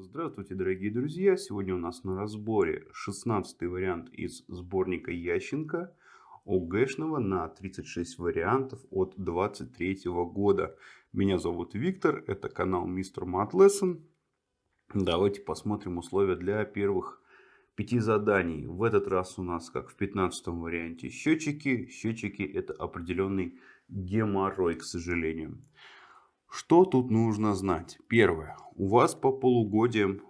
Здравствуйте, дорогие друзья! Сегодня у нас на разборе 16 вариант из сборника Ященко ОГЭшного на 36 вариантов от 23 года. Меня зовут Виктор, это канал Мистер Math Lesson. Давайте посмотрим условия для первых пяти заданий. В этот раз у нас, как в 15 варианте, счетчики. Счетчики это определенный геморрой, к сожалению. Что тут нужно знать? Первое. У вас по полугодиям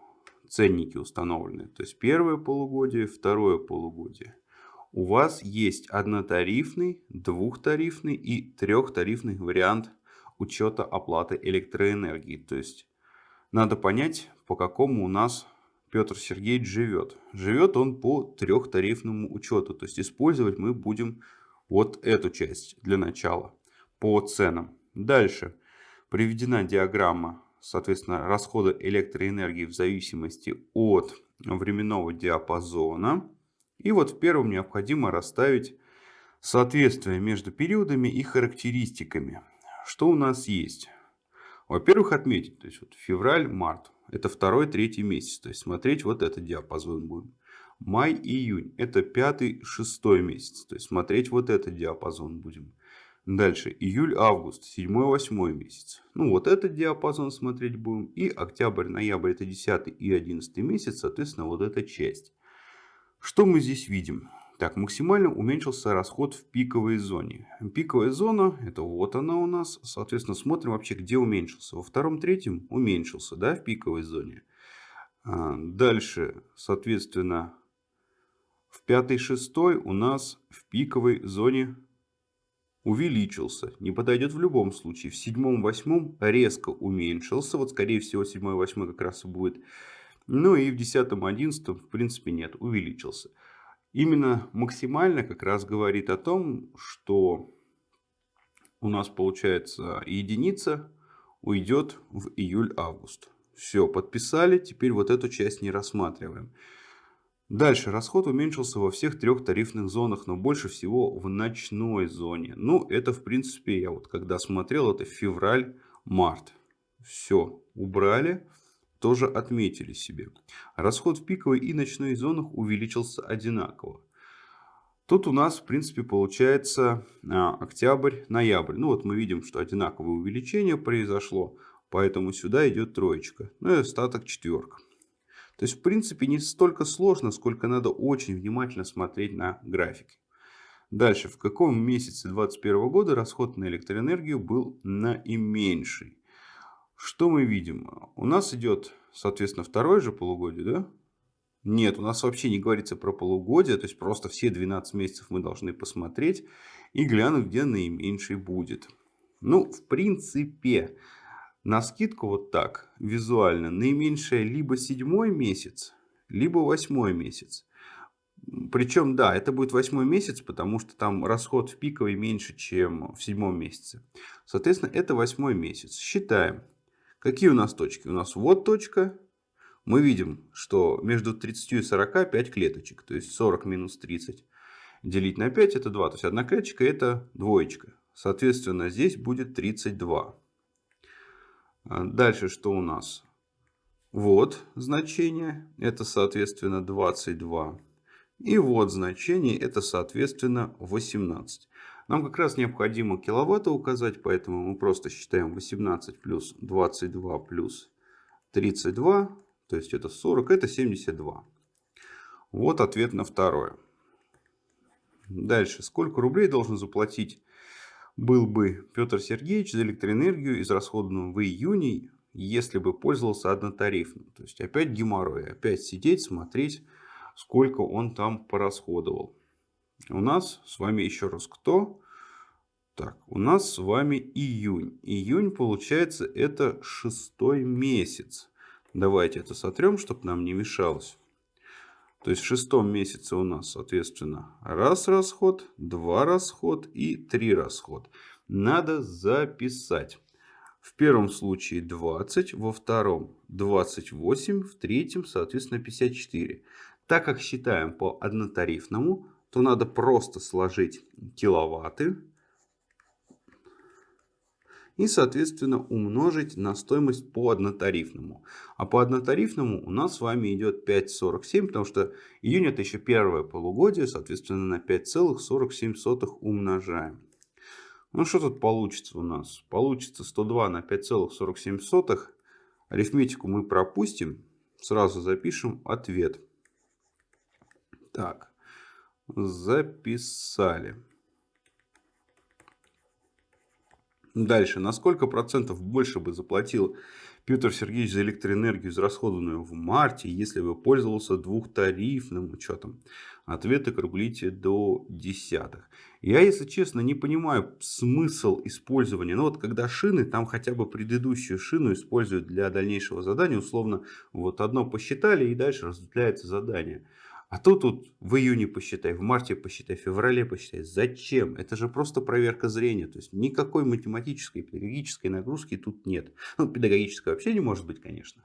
ценники установлены. То есть первое полугодие, второе полугодие. У вас есть однотарифный, двухтарифный и трехтарифный вариант учета оплаты электроэнергии. То есть надо понять, по какому у нас Петр Сергеевич живет. Живет он по трехтарифному учету. То есть использовать мы будем вот эту часть для начала по ценам. Дальше приведена диаграмма, соответственно, расхода электроэнергии в зависимости от временного диапазона. И вот в первом необходимо расставить соответствие между периодами и характеристиками. Что у нас есть? Во-первых, отметить, то есть вот февраль-март, это второй, третий месяц, то есть смотреть вот этот диапазон будем. Май-июнь, это пятый, шестой месяц, то есть смотреть вот этот диапазон будем. Дальше июль-август, 7-8 месяц. Ну вот этот диапазон смотреть будем. И октябрь-ноябрь это 10 и 11 месяц, соответственно вот эта часть. Что мы здесь видим? Так, максимально уменьшился расход в пиковой зоне. Пиковая зона, это вот она у нас. Соответственно, смотрим вообще, где уменьшился. Во втором, третьем уменьшился, да, в пиковой зоне. А, дальше, соответственно, в пятой, шестой у нас в пиковой зоне увеличился. Не подойдет в любом случае. В седьмом, восьмом резко уменьшился. Вот скорее всего седьмой, восьмой как раз и будет. Ну и в десятом, одиннадцатом в принципе нет, увеличился. Именно максимально как раз говорит о том, что у нас получается единица уйдет в июль-август. Все, подписали, теперь вот эту часть не рассматриваем. Дальше расход уменьшился во всех трех тарифных зонах, но больше всего в ночной зоне. Ну, это в принципе, я вот когда смотрел, это февраль-март. Все, убрали, тоже отметили себе. Расход в пиковой и ночной зонах увеличился одинаково. Тут у нас, в принципе, получается а, октябрь-ноябрь. Ну, вот мы видим, что одинаковое увеличение произошло, поэтому сюда идет троечка. Ну и остаток четверка. То есть, в принципе, не столько сложно, сколько надо очень внимательно смотреть на графики. Дальше, в каком месяце 2021 года расход на электроэнергию был наименьший? Что мы видим? У нас идет, соответственно, второе же полугодие, да? Нет, у нас вообще не говорится про полугодие, то есть просто все 12 месяцев мы должны посмотреть и глянуть, где наименьший будет. Ну, в принципе, на скидку вот так, визуально, наименьшее либо седьмой месяц, либо восьмой месяц. Причем, да, это будет восьмой месяц, потому что там расход в пиковой меньше, чем в седьмом месяце. Соответственно, это восьмой месяц. Считаем. Какие у нас точки? У нас вот точка. Мы видим, что между 30 и 40 5 клеточек. То есть 40 минус 30 делить на 5 это 2. То есть одна клеточка это двоечка. Соответственно, здесь будет 32. А дальше что у нас? Вот значение, это соответственно 22. И вот значение, это соответственно 18. Нам как раз необходимо киловатты указать, поэтому мы просто считаем 18 плюс 22 плюс 32, то есть это 40, это 72. Вот ответ на второе. Дальше, сколько рублей должен заплатить был бы Петр Сергеевич за электроэнергию, израсходованную в июне, если бы пользовался однотарифным. То есть опять геморрой, опять сидеть, смотреть, сколько он там порасходовал. У нас с вами еще раз кто? Так, у нас с вами июнь. Июнь получается это шестой месяц. Давайте это сотрем, чтобы нам не мешалось. То есть в шестом месяце у нас, соответственно, раз расход, два расход и три расход. Надо записать. В первом случае 20, во втором 28, в третьем, соответственно, 54. Так как считаем по однотарифному, то надо просто сложить киловатты и, соответственно, умножить на стоимость по однотарифному. А по однотарифному у нас с вами идет 5,47, потому что июнь это еще первое полугодие, соответственно, на 5,47 умножаем. Ну, что тут получится у нас? Получится 102 на 5,47. Арифметику мы пропустим. Сразу запишем ответ. Так, записали. Дальше. На сколько процентов больше бы заплатил Петр Сергеевич за электроэнергию, израсходованную в марте, если бы пользовался двухтарифным учетом? Ответы круглите до десятых. Я, если честно, не понимаю смысл использования. Ну вот когда шины, там хотя бы предыдущую шину используют для дальнейшего задания. Условно, вот одно посчитали и дальше разветвляется задание. А то тут в июне посчитай, в марте посчитай, в феврале посчитай. Зачем? Это же просто проверка зрения. То есть никакой математической, педагогической нагрузки тут нет. Ну, педагогической вообще не может быть, конечно.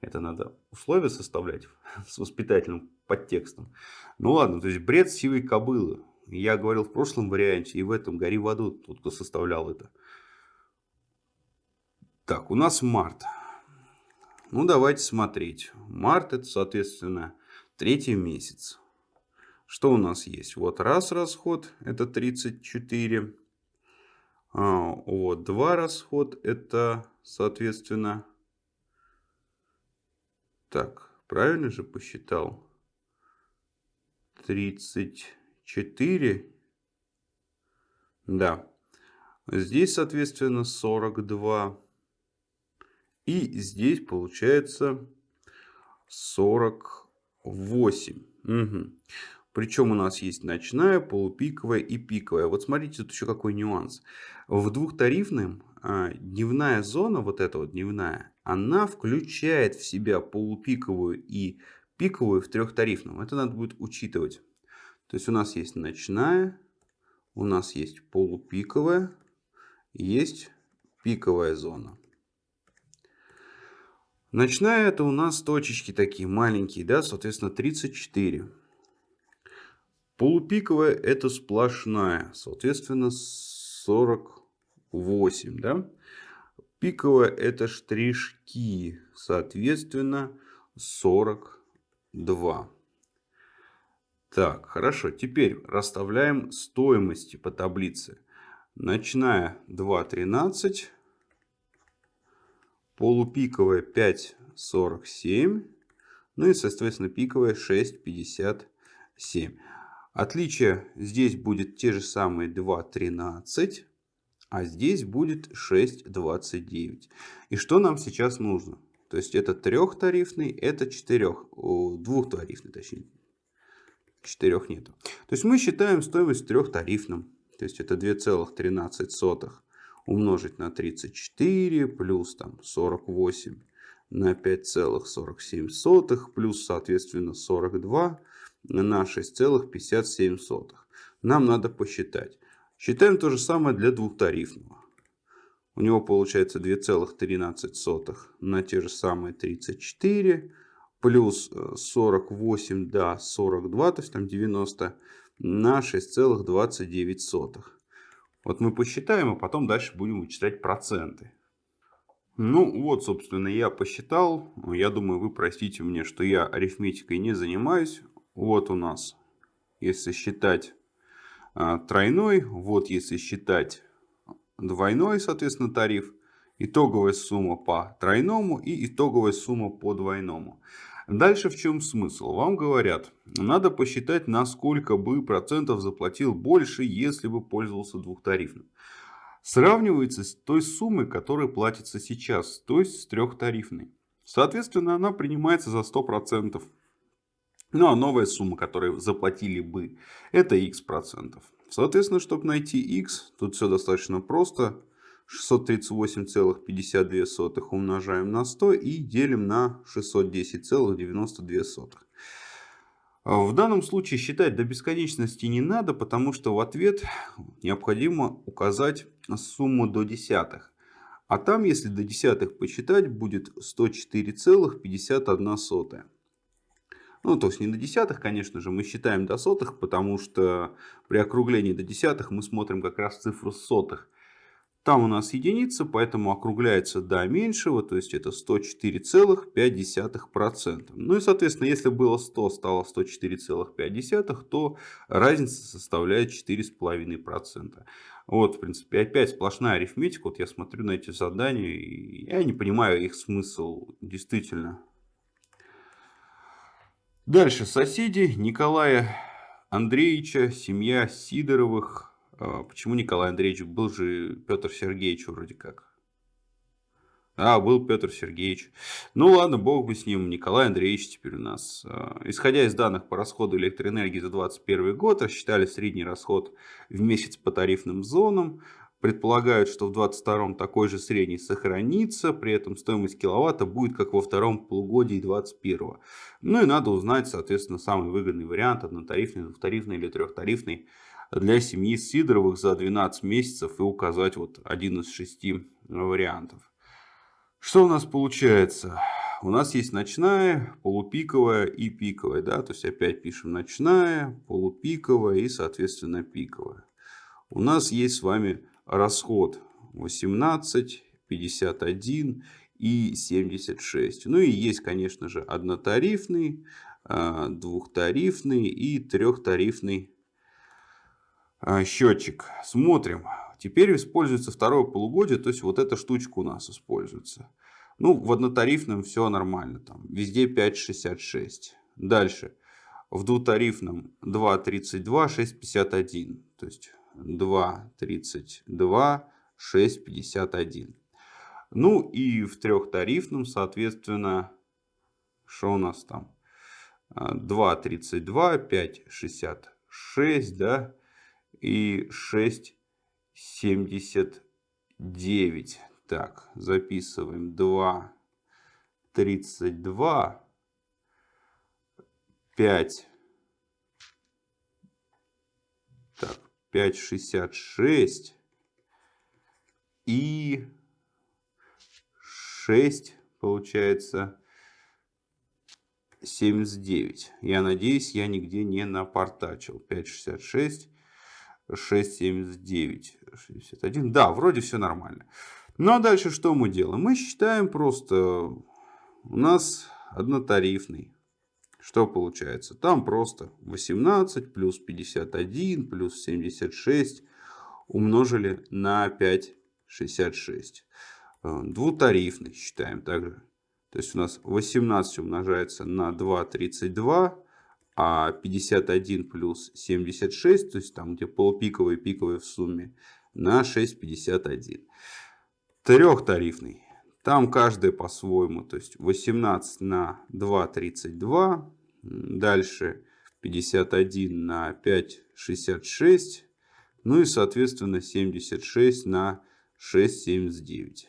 Это надо условия составлять с воспитательным подтекстом. Ну ладно, то есть бред сивой кобылы. Я говорил в прошлом варианте и в этом гори в аду, тот, кто составлял это. Так, у нас март. Ну, давайте смотреть. Март это, соответственно, Третий месяц. Что у нас есть? Вот раз расход, это 34. А, вот два расход, это, соответственно... Так, правильно же посчитал? 34. Да. Здесь, соответственно, 42. И здесь получается 40 8. Угу. Причем у нас есть ночная, полупиковая и пиковая. Вот смотрите, тут еще какой нюанс. В двухтарифном а, дневная зона, вот эта вот дневная, она включает в себя полупиковую и пиковую в трехтарифном. Это надо будет учитывать. То есть у нас есть ночная, у нас есть полупиковая, есть пиковая зона. Ночная это у нас точечки такие маленькие, да, соответственно 34. Полупиковая это сплошная, соответственно 48, да. Пиковая это штришки, соответственно 42. Так, хорошо. Теперь расставляем стоимости по таблице. Ночная 2.13 полупиковая 5,47, ну и, соответственно, пиковая 6,57. Отличие здесь будет те же самые 2,13, а здесь будет 6,29. И что нам сейчас нужно? То есть это трехтарифный, это четырех, двухтарифный, точнее. Четырех нету. То есть мы считаем стоимость трехтарифным. То есть это 2,13 умножить на 34 плюс там 48 на 5,47 плюс соответственно 42 на 6,57. Нам надо посчитать. Считаем то же самое для двухтарифного. У него получается 2,13 на те же самые 34 плюс 48 до 42, то есть там 90 на 6,29. Вот мы посчитаем, а потом дальше будем вычислять проценты. Ну вот, собственно, я посчитал. Я думаю, вы простите мне, что я арифметикой не занимаюсь. Вот у нас, если считать а, тройной, вот если считать двойной, соответственно, тариф. Итоговая сумма по тройному и итоговая сумма по двойному. Дальше в чем смысл? Вам говорят, надо посчитать, на сколько бы процентов заплатил больше, если бы пользовался двухтарифным. Сравнивается с той суммой, которая платится сейчас, то есть с трехтарифной. Соответственно, она принимается за 100%. Ну а новая сумма, которую заплатили бы, это x процентов. Соответственно, чтобы найти x, тут все достаточно просто. 638,52 умножаем на 100 и делим на 610,92. В данном случае считать до бесконечности не надо, потому что в ответ необходимо указать сумму до десятых. А там, если до десятых посчитать, будет 104,51. Ну, то есть не до десятых, конечно же, мы считаем до сотых, потому что при округлении до десятых мы смотрим как раз цифру сотых. Там у нас единица, поэтому округляется до меньшего, то есть это 104,5%. Ну и соответственно, если было 100, стало 104,5, то разница составляет 4,5%. Вот, в принципе, опять сплошная арифметика. Вот я смотрю на эти задания, и я не понимаю их смысл действительно. Дальше соседи Николая Андреевича, семья Сидоровых, почему Николай Андреевич? Был же Петр Сергеевич вроде как. А, был Петр Сергеевич. Ну ладно, бог бы с ним. Николай Андреевич теперь у нас. А, исходя из данных по расходу электроэнергии за 2021 год, рассчитали средний расход в месяц по тарифным зонам. Предполагают, что в 2022 такой же средний сохранится, при этом стоимость киловатта будет как во втором полугодии 2021. Ну и надо узнать, соответственно, самый выгодный вариант, однотарифный, двухтарифный или трехтарифный для семьи Сидоровых за 12 месяцев и указать вот один из шести вариантов. Что у нас получается? У нас есть ночная, полупиковая и пиковая. Да? То есть опять пишем ночная, полупиковая и соответственно пиковая. У нас есть с вами расход 18, 51 и 76. Ну и есть, конечно же, однотарифный, а, двухтарифный и трехтарифный счетчик. Смотрим. Теперь используется второе полугодие, то есть вот эта штучка у нас используется. Ну, в однотарифном все нормально, там везде 5,66. Дальше. В двутарифном 2,32, 6,51. То есть 2,32, 6,51. Ну и в трехтарифном, соответственно, что у нас там? 2,32, 5,66, да, и 6,79. Так, записываем 2, 32, 5, так, 5,66 и 6, получается, 79. Я надеюсь, я нигде не напортачил. 5,66 6,79, 61. Да, вроде все нормально. Ну а дальше что мы делаем? Мы считаем просто, у нас однотарифный. Что получается? Там просто 18 плюс 51 плюс 76 умножили на 5,66. Э, двутарифный считаем также. То есть у нас 18 умножается на 2,32 а 51 плюс 76, то есть там где полупиковый и пиковый в сумме, на 6,51. Трехтарифный. Там каждый по-своему, то есть 18 на 2,32. Дальше 51 на 5,66. Ну и соответственно 76 на 6,79.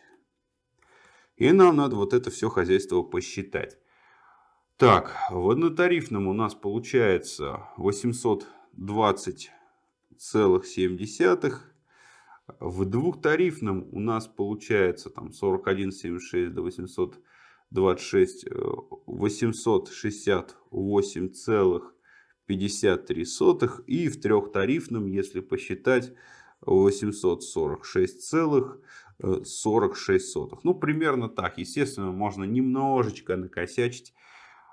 И нам надо вот это все хозяйство посчитать. Так, в однотарифном у нас получается 820,7. В двухтарифном у нас получается там 41,76 до 826, 868,53. И в трехтарифном, если посчитать, 846,46. Ну, примерно так. Естественно, можно немножечко накосячить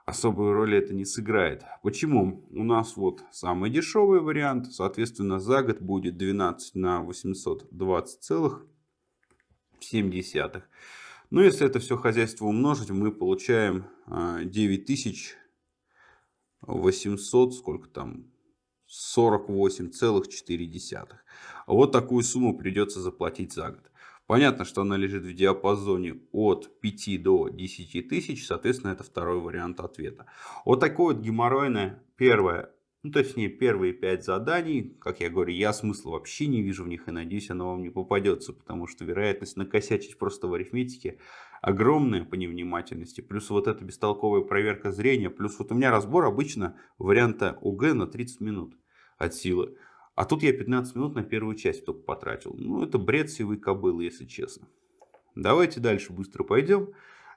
особую роль это не сыграет. Почему? У нас вот самый дешевый вариант, соответственно, за год будет 12 на 820,7. Ну, если это все хозяйство умножить, мы получаем 9800, а, сколько там, 48,4. Вот такую сумму придется заплатить за год. Понятно, что она лежит в диапазоне от 5 до 10 тысяч, соответственно, это второй вариант ответа. Вот такое вот геморройное первое, ну точнее первые 5 заданий, как я говорю, я смысла вообще не вижу в них и надеюсь, оно вам не попадется, потому что вероятность накосячить просто в арифметике огромная по невнимательности, плюс вот эта бестолковая проверка зрения, плюс вот у меня разбор обычно варианта ОГ на 30 минут от силы. А тут я 15 минут на первую часть только потратил. Ну, это бред сивой кобылы, если честно. Давайте дальше быстро пойдем.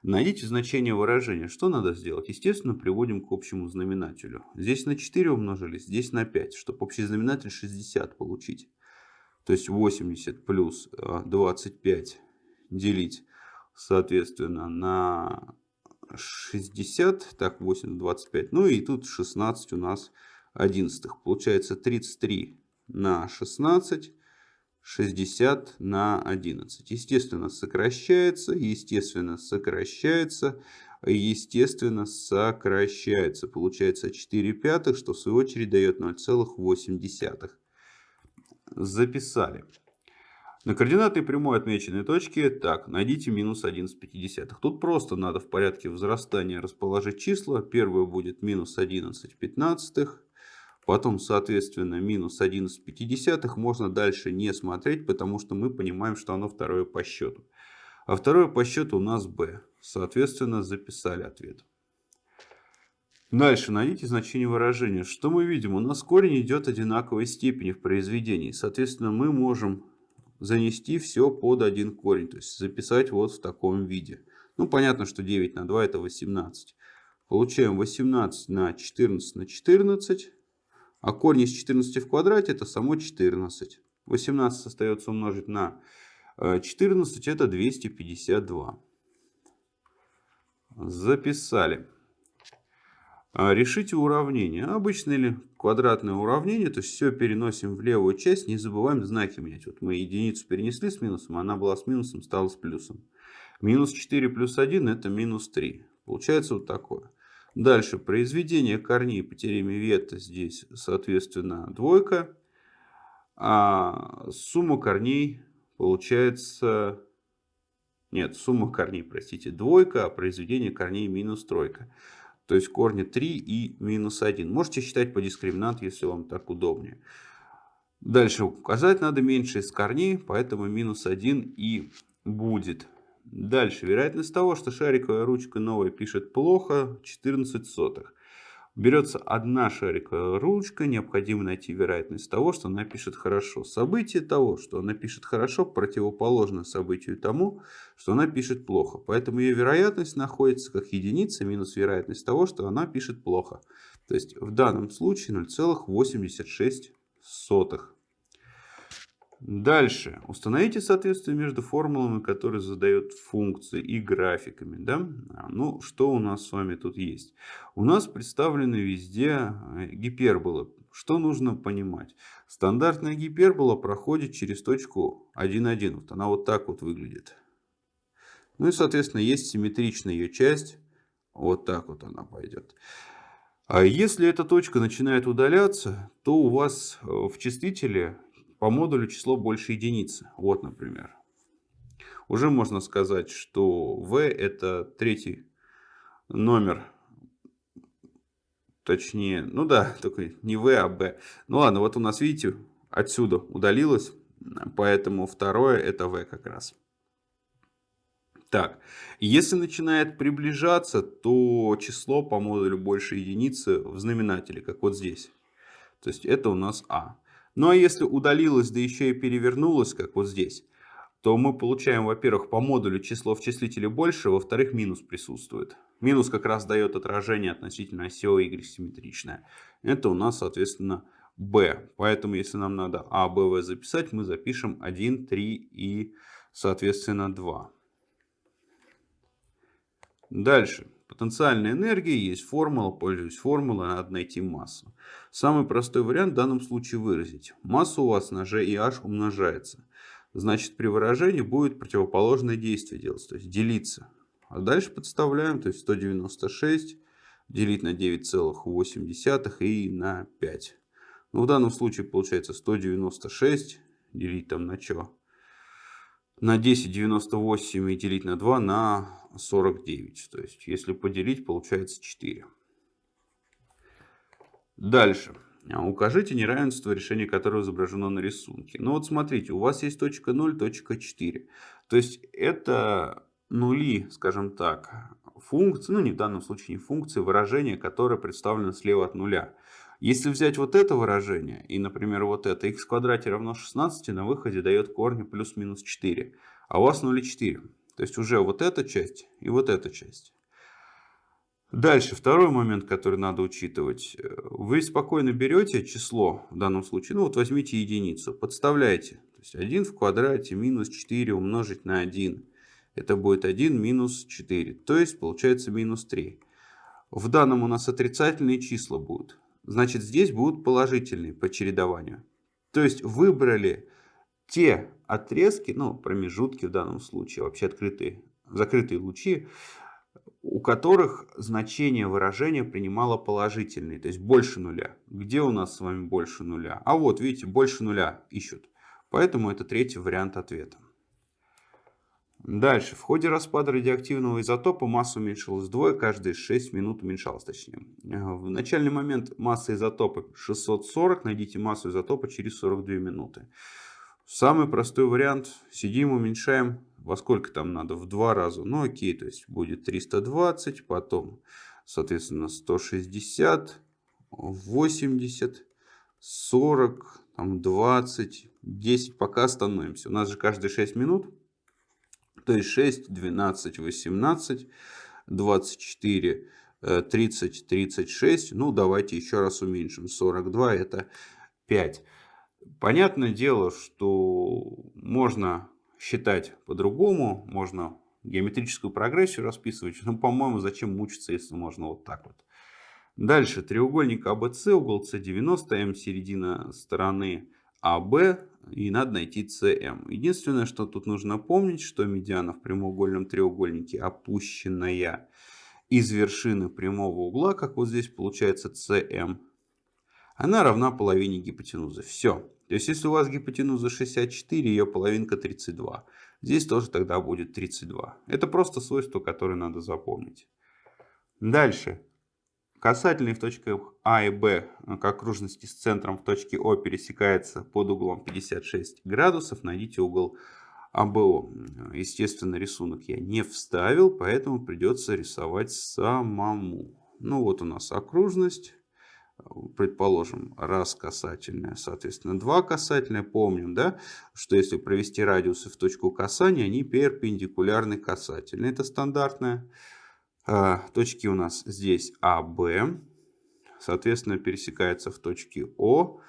Найдите значение выражения. Что надо сделать? Естественно, приводим к общему знаменателю. Здесь на 4 умножились, здесь на 5, чтобы общий знаменатель 60 получить. То есть 80 плюс 25 делить, соответственно, на 60. Так, 8 25. Ну и тут 16 у нас одиннадцатых. Получается 33 на 16 60 на 11. Естественно, сокращается, естественно, сокращается, естественно, сокращается. Получается 4 пятых, что в свою очередь дает 0,8. Записали. На координатной прямой отмеченной точке, так, найдите минус 11 Тут просто надо в порядке возрастания расположить числа. Первое будет минус 11 пятнадцатых. Потом, соответственно, минус 11 можно дальше не смотреть, потому что мы понимаем, что оно второе по счету. А второе по счету у нас b. Соответственно, записали ответ. Дальше найдите значение выражения. Что мы видим? У нас корень идет одинаковой степени в произведении. Соответственно, мы можем занести все под один корень. То есть записать вот в таком виде. Ну, понятно, что 9 на 2 это 18. Получаем 18 на 14 на 14. А корень из 14 в квадрате это само 14. 18 остается умножить на 14, э, это 252. Записали. А, решите уравнение. Обычное или квадратное уравнение, то есть все переносим в левую часть, не забываем знаки менять. Вот мы единицу перенесли с минусом, она была с минусом, стала с плюсом. Минус 4 плюс 1 это минус 3. Получается вот такое. Дальше произведение корней по теореме Ветта здесь, соответственно, двойка. А сумма корней получается... Нет, сумма корней, простите, двойка, а произведение корней минус тройка. То есть корни 3 и минус 1. Можете считать по дискриминанту, если вам так удобнее. Дальше указать надо меньше из корней, поэтому минус 1 и будет. Дальше. Вероятность того, что шариковая ручка новая пишет плохо, 14 сотых. Берется одна шариковая ручка, необходимо найти вероятность того, что она пишет хорошо. Событие того, что она пишет хорошо, противоположно событию тому, что она пишет плохо. Поэтому ее вероятность находится как единица минус вероятность того, что она пишет плохо. То есть в данном случае 0,86. Дальше. Установите соответствие между формулами, которые задают функции и графиками. Да? Ну, что у нас с вами тут есть? У нас представлены везде э, гиперболы. Что нужно понимать? Стандартная гипербола проходит через точку 1,1. Вот она вот так вот выглядит. Ну и, соответственно, есть симметричная ее часть. Вот так вот она пойдет. А если эта точка начинает удаляться, то у вас э, в числителе по модулю число больше единицы. Вот, например. Уже можно сказать, что v это третий номер. Точнее, ну да, только не v, а b. Ну ладно, вот у нас, видите, отсюда удалилось. Поэтому второе это v как раз. Так, если начинает приближаться, то число по модулю больше единицы в знаменателе, как вот здесь. То есть это у нас а. Ну а если удалилось, да еще и перевернулось, как вот здесь, то мы получаем, во-первых, по модулю число в числителе больше, во-вторых, минус присутствует. Минус как раз дает отражение относительно оси y симметричное. Это у нас, соответственно, b. Поэтому, если нам надо а, b, v записать, мы запишем 1, 3 и, соответственно, 2. Дальше. Потенциальная энергия, есть формула, пользуюсь формулой, надо найти массу. Самый простой вариант в данном случае выразить. Масса у вас на g и h умножается. Значит, при выражении будет противоположное действие делать, то есть делиться. А дальше подставляем, то есть 196 делить на 9,8 и на 5. Ну, в данном случае получается 196 делить там на что? На 10,98 и делить на 2 на 49. То есть, если поделить, получается 4. Дальше. А, укажите неравенство, решение которого изображено на рисунке. Ну вот смотрите, у вас есть точка 0, точка 4. То есть это нули, скажем так, функции, ну не в данном случае не функции, выражения, которое представлено слева от нуля. Если взять вот это выражение и, например, вот это, x в квадрате равно 16, на выходе дает корни плюс-минус 4. А у вас 0,4. То есть уже вот эта часть и вот эта часть. Дальше, второй момент, который надо учитывать. Вы спокойно берете число, в данном случае, ну вот возьмите единицу, подставляете. есть 1 в квадрате минус 4 умножить на 1. Это будет 1 минус 4. То есть получается минус 3. В данном у нас отрицательные числа будут. Значит здесь будут положительные по чередованию. То есть выбрали те отрезки, ну промежутки в данном случае, вообще открытые, закрытые лучи, у которых значение выражения принимало положительные, то есть больше нуля. Где у нас с вами больше нуля? А вот, видите, больше нуля ищут. Поэтому это третий вариант ответа. Дальше. В ходе распада радиоактивного изотопа масса уменьшилась вдвое, каждые 6 минут уменьшалась точнее. В начальный момент масса изотопа 640, найдите массу изотопа через 42 минуты. Самый простой вариант. Сидим, уменьшаем. Во сколько там надо? В два раза. Ну окей, то есть будет 320, потом, соответственно, 160, 80, 40, там 20, 10. Пока остановимся. У нас же каждые 6 минут. То есть 6, 12, 18, 24, 30, 36. Ну давайте еще раз уменьшим. 42 это 5. Понятное дело, что можно считать по-другому, можно геометрическую прогрессию расписывать, но, по-моему, зачем мучиться, если можно вот так вот. Дальше, треугольник АБС, угол С90, М середина стороны АБ, и надо найти СМ. Единственное, что тут нужно помнить, что медиана в прямоугольном треугольнике опущенная из вершины прямого угла, как вот здесь получается СМ, она равна половине гипотенузы. Все. То есть, если у вас гипотенуза 64, ее половинка 32. Здесь тоже тогда будет 32. Это просто свойство, которое надо запомнить. Дальше. Касательный в точках А и Б к окружности с центром в точке О пересекается под углом 56 градусов. Найдите угол АБО. Естественно, рисунок я не вставил, поэтому придется рисовать самому. Ну вот у нас окружность предположим, раз касательная, соответственно, два касательные. Помним, да, что если провести радиусы в точку касания, они перпендикулярны касательные. Это стандартная. Точки у нас здесь А, Б. Соответственно, пересекаются в точке О.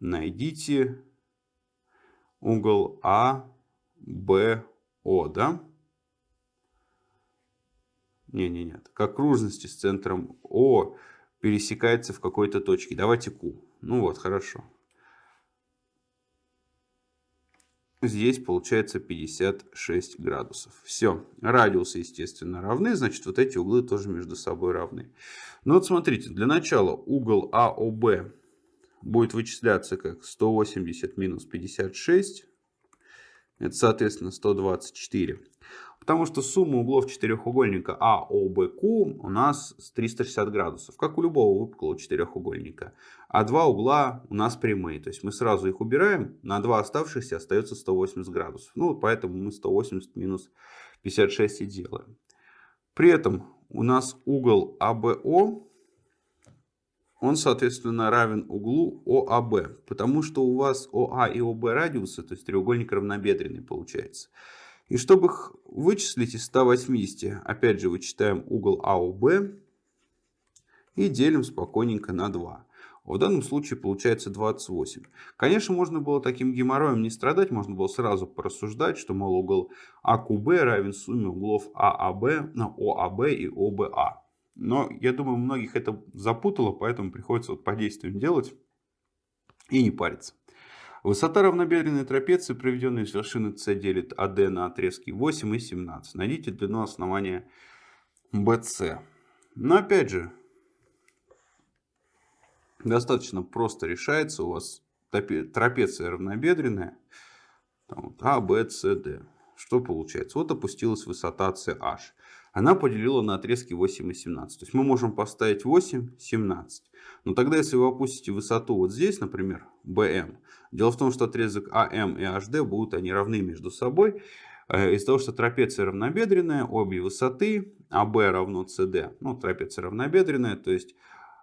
Найдите угол А, Б, О, да? Не, не, нет. К окружности с центром О пересекается в какой-то точке. Давайте Q. Ну вот, хорошо. Здесь получается 56 градусов. Все. Радиусы, естественно, равны. Значит, вот эти углы тоже между собой равны. Ну вот смотрите. Для начала угол АОБ будет вычисляться как 180 минус 56. Это, соответственно, 124. Потому что сумма углов четырехугольника АОБК у нас 360 градусов, как у любого выпуклого четырехугольника. А два угла у нас прямые. То есть мы сразу их убираем, на два оставшихся остается 180 градусов. Ну, поэтому мы 180 минус 56 и делаем. При этом у нас угол АБО, он, соответственно, равен углу ОАБ. Потому что у вас ОА и ОБ радиусы, то есть треугольник равнобедренный получается. И чтобы их вычислить из 180, опять же вычитаем угол АОБ и делим спокойненько на 2. В данном случае получается 28. Конечно, можно было таким геморроем не страдать, можно было сразу порассуждать, что, мол, угол АКБ равен сумме углов ААБ, на ОАБ и ОБА. Но я думаю, многих это запутало, поэтому приходится вот по действиям делать и не париться. Высота равнобедренной трапеции, проведенной с вершины С, делит АД на отрезки 8 и 17. Найдите длину основания BC. Но опять же, достаточно просто решается. У вас трапеция равнобедренная. Там вот а, Б, С, Д. Что получается? Вот опустилась высота CH она поделила на отрезки 8 и 17. То есть мы можем поставить 8, 17. Но тогда, если вы опустите высоту вот здесь, например, BM, дело в том, что отрезок AM и HD будут они равны между собой. Э, из-за того, что трапеция равнобедренная, обе высоты, AB равно CD, ну, трапеция равнобедренная, то есть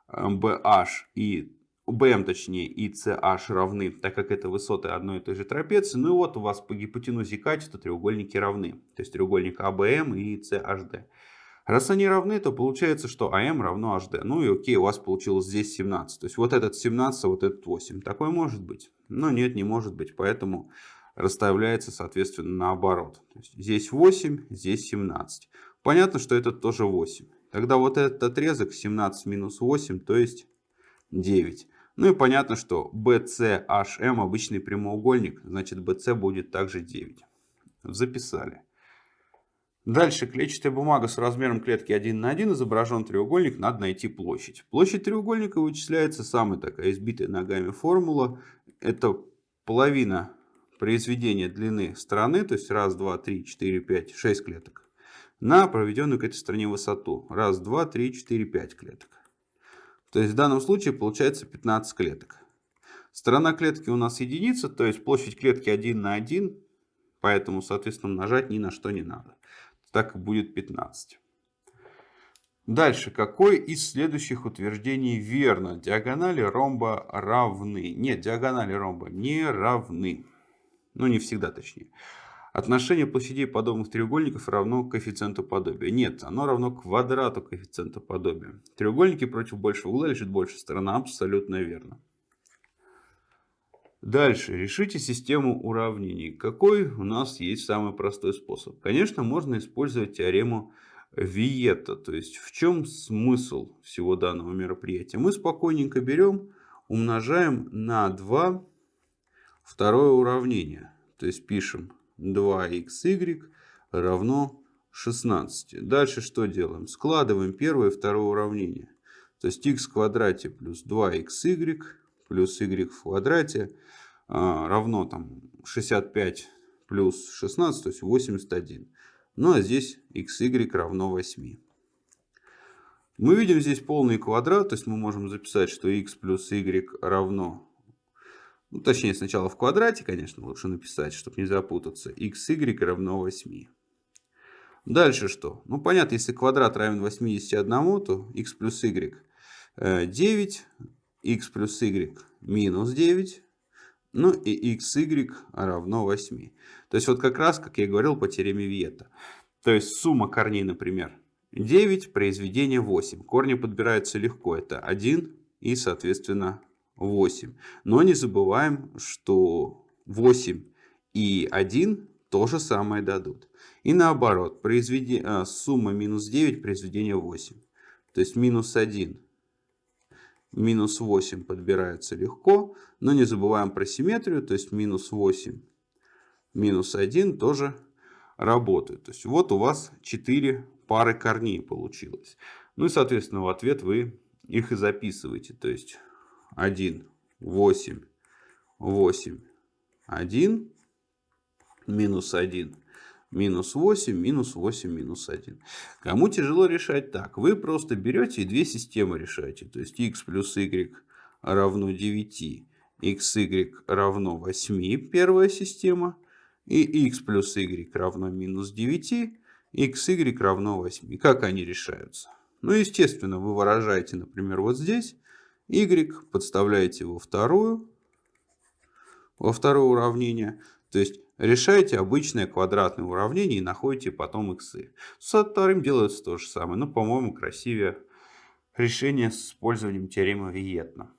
BH э, и BM точнее и CH равны, так как это высоты одной и той же трапеции. Ну и вот у вас по гипотенузе качества треугольники равны. То есть треугольник ABM и CHD. Раз они равны, то получается, что AM равно HD. Ну и окей, у вас получилось здесь 17. То есть вот этот 17, а вот этот 8. Такое может быть? Но нет, не может быть. Поэтому расставляется, соответственно, наоборот. Здесь 8, здесь 17. Понятно, что это тоже 8. Тогда вот этот отрезок 17 минус 8, то есть 9. Ну и понятно, что BCHM обычный прямоугольник, значит BC будет также 9. Записали. Дальше клетчатая бумага с размером клетки 1 на 1 изображен треугольник, надо найти площадь. Площадь треугольника вычисляется самая такая избитая ногами формула. Это половина произведения длины стороны, то есть 1, 2, 3, 4, 5, 6 клеток, на проведенную к этой стороне высоту. 1, 2, 3, 4, 5 клеток. То есть в данном случае получается 15 клеток. Сторона клетки у нас единица, то есть площадь клетки 1 на 1, поэтому, соответственно, умножать ни на что не надо так и будет 15. Дальше, какое из следующих утверждений верно? Диагонали ромба равны. Нет, диагонали ромба не равны. Ну, не всегда точнее. Отношение площадей подобных треугольников равно коэффициенту подобия. Нет, оно равно квадрату коэффициента подобия. Треугольники против большего угла лежит больше сторона. Абсолютно верно. Дальше. Решите систему уравнений. Какой у нас есть самый простой способ? Конечно, можно использовать теорему Виета. То есть, в чем смысл всего данного мероприятия? Мы спокойненько берем, умножаем на 2 второе уравнение. То есть, пишем 2xy равно 16. Дальше что делаем? Складываем первое и второе уравнение. То есть, x в квадрате плюс 2xy плюс y в квадрате а, равно там 65 плюс 16, то есть 81. Ну а здесь xy равно 8. Мы видим здесь полный квадрат, то есть мы можем записать, что x плюс y равно, ну, точнее сначала в квадрате, конечно, лучше написать, чтобы не запутаться, xy равно 8. Дальше что? Ну понятно, если квадрат равен 81, то x плюс y 9, x плюс y минус 9, ну и xy равно 8. То есть вот как раз, как я говорил по теореме Виета. То есть сумма корней, например, 9, произведение 8. Корни подбираются легко. Это 1 и, соответственно, 8. Но не забываем, что 8 и 1 то же самое дадут. И наоборот, произведи... А, сумма минус 9, произведение 8. То есть минус 1 минус 8 подбирается легко, но не забываем про симметрию, то есть минус 8, минус 1 тоже работают. То есть вот у вас 4 пары корней получилось. Ну и соответственно в ответ вы их и записываете. То есть 1, 8, 8, 1, минус 1, минус 8, минус 8, минус 1. Кому тяжело решать так? Вы просто берете и две системы решаете. То есть x плюс y равно 9, xy равно 8, первая система. И x плюс y равно минус 9, xy равно 8. Как они решаются? Ну, естественно, вы выражаете, например, вот здесь y, подставляете во вторую, во второе уравнение. То есть Решаете обычное квадратное уравнение и находите потом иксы. Со вторым делается то же самое, но, по-моему, красивее решение с использованием теоремы Виетна.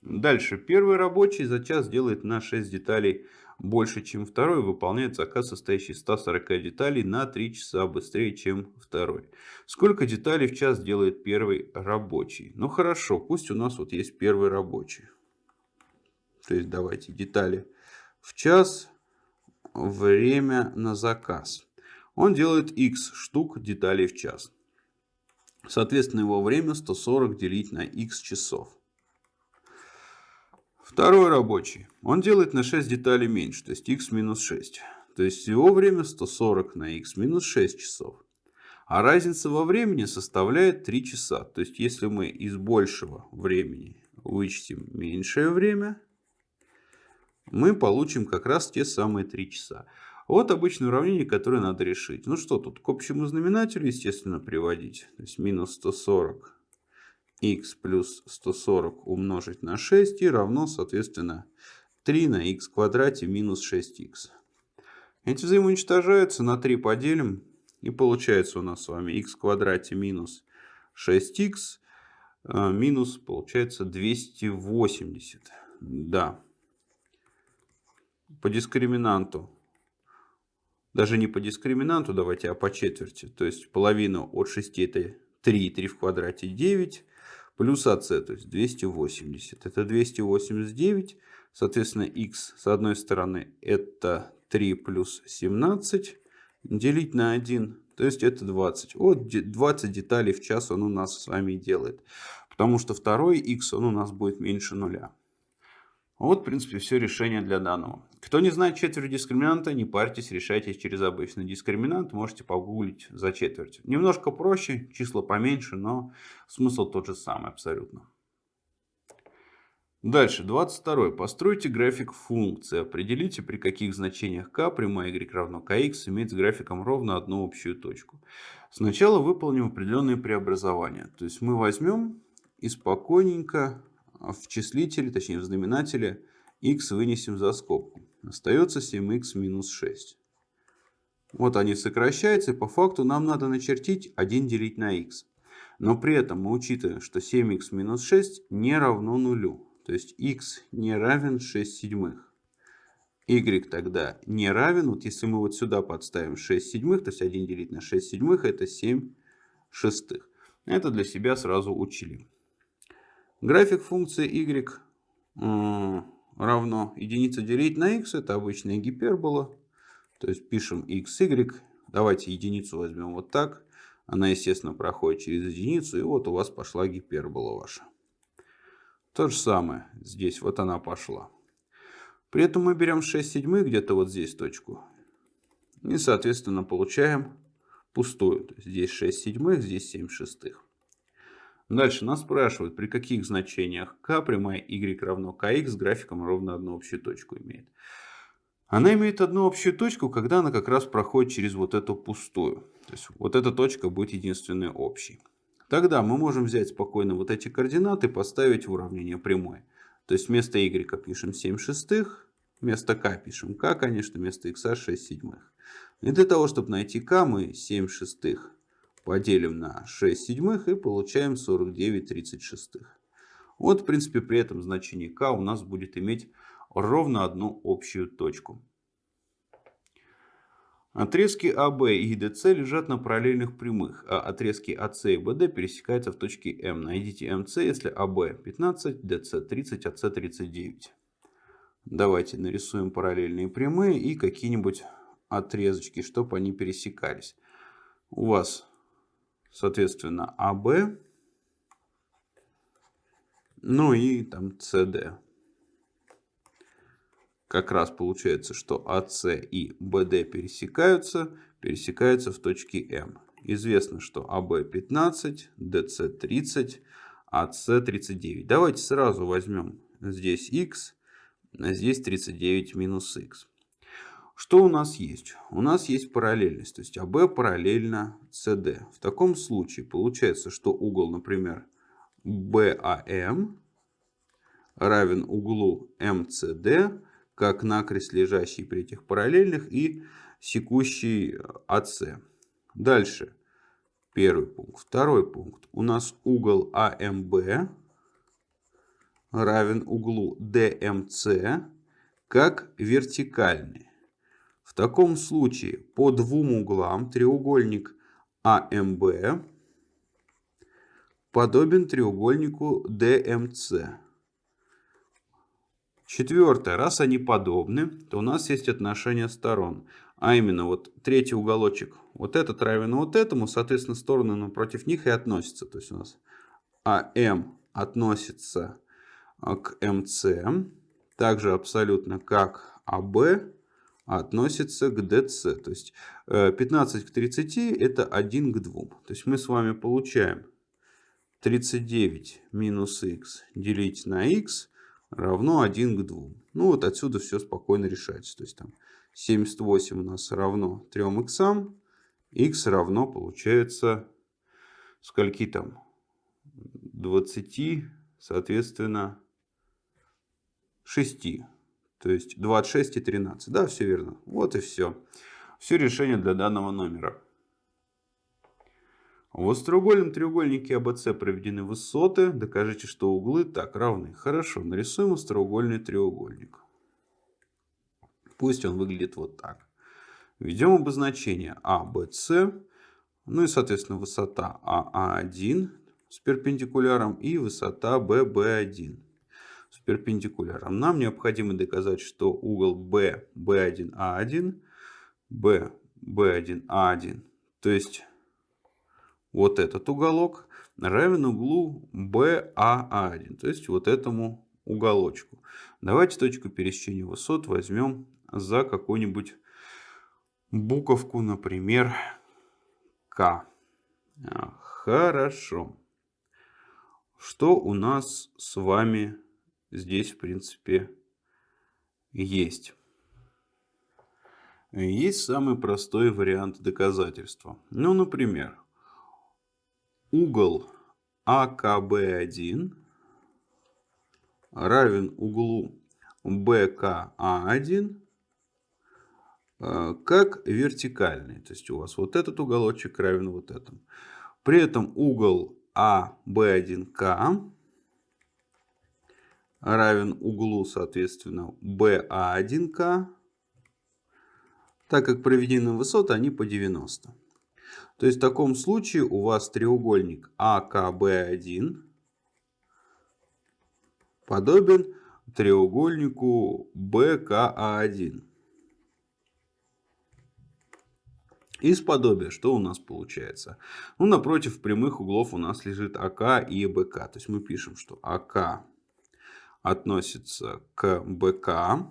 Дальше. Первый рабочий за час делает на 6 деталей больше, чем второй. Выполняет заказ, состоящий из 140 деталей на 3 часа быстрее, чем второй. Сколько деталей в час делает первый рабочий? Ну хорошо, пусть у нас вот есть первый рабочий. То есть давайте детали в час время на заказ. Он делает x штук деталей в час. Соответственно, его время 140 делить на x часов. Второй рабочий. Он делает на 6 деталей меньше, то есть x минус 6. То есть его время 140 на x минус 6 часов. А разница во времени составляет 3 часа. То есть если мы из большего времени вычтем меньшее время, мы получим как раз те самые 3 часа. Вот обычное уравнение, которое надо решить. Ну что тут, к общему знаменателю, естественно, приводить. То есть минус 140 x плюс 140 умножить на 6 и равно, соответственно, 3 на x квадрате минус 6x. Эти взаимоуничтожаются, на 3 поделим. И получается у нас с вами x квадрате минус 6x а, минус, получается, 280. Да, по дискриминанту, даже не по дискриминанту, давайте, а по четверти. То есть половину от 6 это 3, 3 в квадрате 9, плюс АС, то есть 280. Это 289, соответственно, x с одной стороны это 3 плюс 17, делить на 1, то есть это 20. Вот 20 деталей в час он у нас с вами делает. Потому что второй x он у нас будет меньше нуля. Вот, в принципе, все решение для данного. Кто не знает четверть дискриминанта, не парьтесь, решайте через обычный дискриминант. Можете погуглить за четверть. Немножко проще, числа поменьше, но смысл тот же самый абсолютно. Дальше, 22. Постройте график функции. Определите, при каких значениях k прямая y равно kx имеет с графиком ровно одну общую точку. Сначала выполним определенные преобразования. То есть мы возьмем и спокойненько в числителе, точнее в знаменателе, x вынесем за скобку. Остается 7x минус 6. Вот они сокращаются, и по факту нам надо начертить 1 делить на x. Но при этом мы учитываем, что 7x минус 6 не равно нулю. То есть x не равен 6 седьмых. y тогда не равен, вот если мы вот сюда подставим 6 седьмых, то есть 1 делить на 6 седьмых, это 7 шестых. Это для себя сразу учили. График функции y равно единица делить на x. Это обычная гипербола. То есть пишем x, y. Давайте единицу возьмем вот так. Она, естественно, проходит через единицу. И вот у вас пошла гипербола ваша. То же самое здесь. Вот она пошла. При этом мы берем 6 седьмых, где-то вот здесь точку. И, соответственно, получаем пустую. То есть здесь 6 седьмых, здесь 7 шестых. Дальше нас спрашивают, при каких значениях k прямая y равно kx с графиком ровно одну общую точку имеет. Она имеет одну общую точку, когда она как раз проходит через вот эту пустую. То есть вот эта точка будет единственной общей. Тогда мы можем взять спокойно вот эти координаты и поставить в уравнение прямой. То есть вместо y пишем 7 шестых, вместо k пишем k, конечно, вместо x 6 седьмых. И для того, чтобы найти k, мы 7 шестых поделим на 6 седьмых и получаем 49 36. Вот, в принципе, при этом значение k у нас будет иметь ровно одну общую точку. Отрезки АБ и ДС лежат на параллельных прямых, а отрезки АС и БД пересекаются в точке М. Найдите МС, если АБ 15, ДС 30, АС 39. Давайте нарисуем параллельные прямые и какие-нибудь отрезочки, чтобы они пересекались. У вас соответственно, АБ, ну и там СД. Как раз получается, что АС и БД пересекаются, пересекаются в точке М. Известно, что АБ 15, ДС 30, АС 39. Давайте сразу возьмем здесь х, а здесь 39 минус х. Что у нас есть? У нас есть параллельность, то есть АБ параллельно СД. В таком случае получается, что угол, например, БАМ равен углу МСД, как накрест лежащий при этих параллельных и секущий АС. Дальше. Первый пункт. Второй пункт. У нас угол АМБ равен углу ДМС как вертикальный. В таком случае по двум углам треугольник АМБ подобен треугольнику ДМЦ. Четвертое. Раз они подобны, то у нас есть отношение сторон. А именно, вот третий уголочек, вот этот равен вот этому, соответственно, стороны напротив них и относятся. То есть у нас АМ относится к МЦ, также абсолютно как АБ относится к DC. То есть 15 э, к 30 это 1 к 2. То есть мы с вами получаем 39 минус x делить на x равно 1 к 2. Ну вот отсюда все спокойно решается. То есть там 78 у нас равно 3 x. x равно получается скольки там? 20, соответственно, 6. То есть 26 и 13. Да, все верно. Вот и все. Все решение для данного номера. В остроугольном треугольнике АБС проведены высоты. Докажите, что углы так равны. Хорошо, нарисуем остроугольный треугольник. Пусть он выглядит вот так. Введем обозначение А, Б, С. Ну и, соответственно, высота АА1 с перпендикуляром и высота ББ1 с перпендикуляром. Нам необходимо доказать, что угол B, B1A1, B, B1A1, то есть вот этот уголок, равен углу BAA1, то есть вот этому уголочку. Давайте точку пересечения высот возьмем за какую-нибудь буковку, например, К. А, хорошо. Что у нас с вами здесь, в принципе, есть? Есть самый простой вариант доказательства. Ну, например, угол АКБ1 равен углу БКА1 э, как вертикальный. То есть у вас вот этот уголочек равен вот этому. При этом угол АБ1К равен углу, соответственно, БА1К, так как проведены высоты, они по 90. То есть в таком случае у вас треугольник АКБ1 подобен треугольнику БКА1. Из подобия что у нас получается? Ну, напротив прямых углов у нас лежит АК и БК. То есть мы пишем, что АК относится к БК.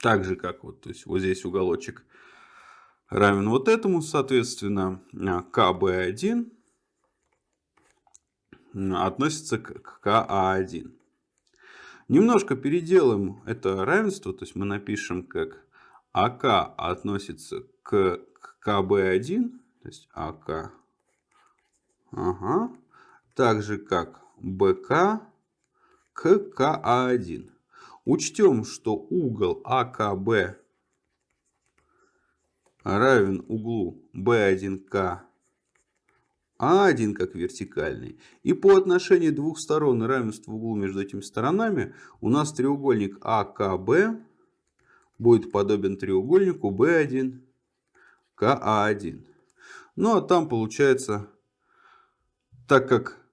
Так же, как вот, то есть вот здесь уголочек равен вот этому, соответственно, КБ1 относится к КА1. Немножко переделаем это равенство, то есть мы напишем как АК относится к КБ1, то есть АК, ага, так же как БК к КА1. Учтем, что угол АКБ равен углу B1К А1 как вертикальный. И по отношению двух сторон равенства углу между этими сторонами у нас треугольник АКБ будет подобен треугольнику B1 КА1. Ну а там получается, так как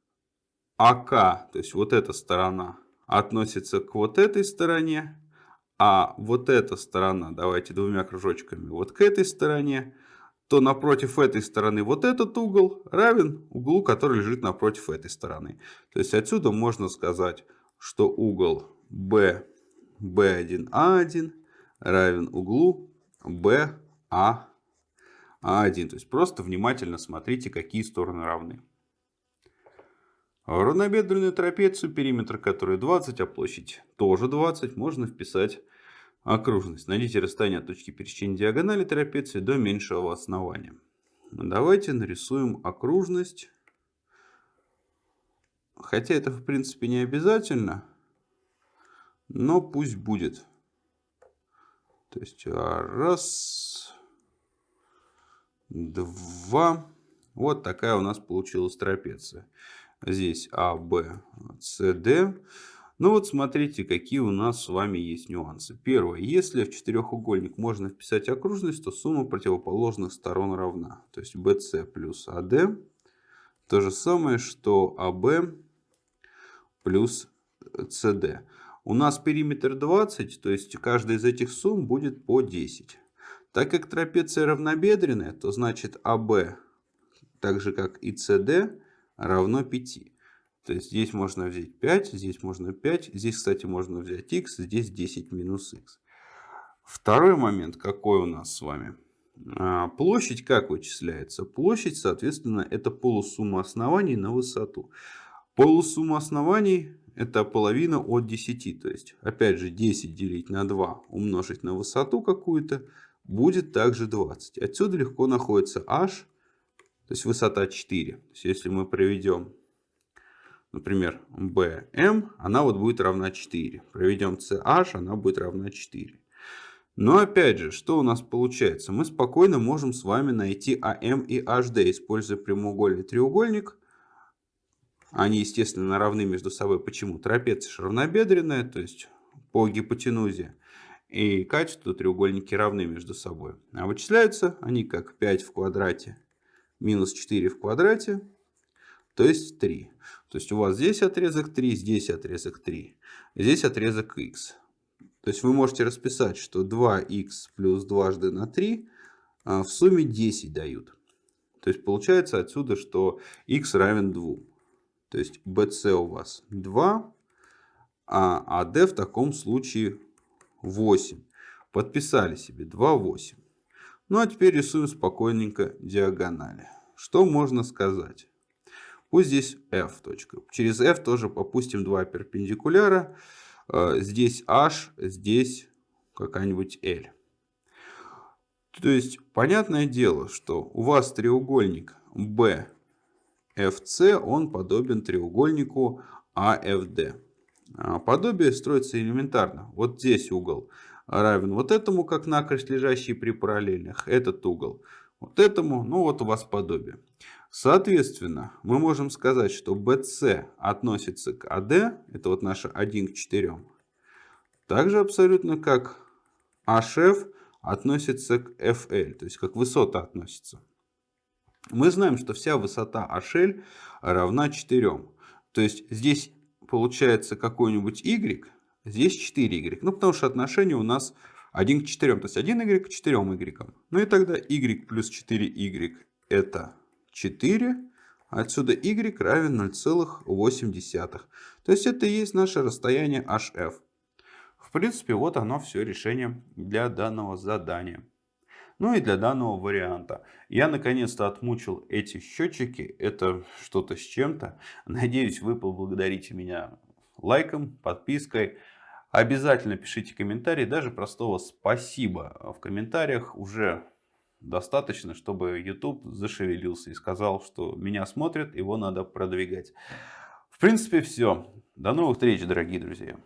АК, то есть вот эта сторона, относится к вот этой стороне, а вот эта сторона, давайте двумя кружочками, вот к этой стороне, то напротив этой стороны вот этот угол равен углу, который лежит напротив этой стороны. То есть отсюда можно сказать, что угол B, B1A1 равен углу BA1. То есть просто внимательно смотрите, какие стороны равны. Равнобедренную трапецию, периметр которой 20, а площадь тоже 20, можно вписать окружность. Найдите расстояние от точки пересечения диагонали трапеции до меньшего основания. Давайте нарисуем окружность. Хотя это в принципе не обязательно, но пусть будет. То есть раз, два. Вот такая у нас получилась трапеция. Здесь А, Б, С, Д. Ну вот смотрите, какие у нас с вами есть нюансы. Первое. Если в четырехугольник можно вписать окружность, то сумма противоположных сторон равна. То есть BC плюс AD. То же самое, что AB плюс CD. У нас периметр 20, то есть каждая из этих сумм будет по 10. Так как трапеция равнобедренная, то значит AB, так же как и CD, равно 5. То есть здесь можно взять 5, здесь можно 5, здесь, кстати, можно взять x, здесь 10 минус x. Второй момент какой у нас с вами? А, площадь как вычисляется? Площадь, соответственно, это полусумма оснований на высоту. Полусумма оснований это половина от 10. То есть, опять же, 10 делить на 2 умножить на высоту какую-то будет также 20. Отсюда легко находится h, то есть высота 4. То есть, если мы проведем например, BM, она вот будет равна 4. Проведем CH, она будет равна 4. Но опять же, что у нас получается? Мы спокойно можем с вами найти AM и HD, используя прямоугольный треугольник. Они, естественно, равны между собой. Почему? Трапеция равнобедренная, то есть по гипотенузе. и качество треугольники равны между собой. А вычисляются они как 5 в квадрате минус 4 в квадрате, то есть 3. То есть у вас здесь отрезок 3, здесь отрезок 3, здесь отрезок x. То есть вы можете расписать, что 2х плюс дважды на 3 а, в сумме 10 дают. То есть получается отсюда, что x равен 2. То есть bc у вас 2, а AD в таком случае 8. Подписали себе 2, 8. Ну а теперь рисуем спокойненько диагонали. Что можно сказать? Пусть здесь f. Точка. Через f тоже попустим два перпендикуляра. Э, здесь h, здесь какая-нибудь l. То есть, понятное дело, что у вас треугольник BFC, он подобен треугольнику AFD. А, подобие строится элементарно. Вот здесь угол равен вот этому, как накрест лежащий при параллельных. Этот угол вот этому. Ну вот у вас подобие. Соответственно, мы можем сказать, что BC относится к AD. Это вот наша 1 к 4. Также абсолютно как HF относится к FL. То есть как высота относится. Мы знаем, что вся высота HL равна 4. То есть здесь получается какой-нибудь y, здесь 4y. Ну, потому что отношение у нас 1 к 4, то есть 1y к 4y. Ну и тогда y плюс 4y это 4. Отсюда y равен 0,8. То есть это и есть наше расстояние hf. В принципе, вот оно все решение для данного задания. Ну и для данного варианта. Я наконец-то отмучил эти счетчики. Это что-то с чем-то. Надеюсь, вы поблагодарите меня лайком, подпиской. Обязательно пишите комментарии, даже простого спасибо в комментариях уже достаточно, чтобы YouTube зашевелился и сказал, что меня смотрят, его надо продвигать. В принципе, все. До новых встреч, дорогие друзья.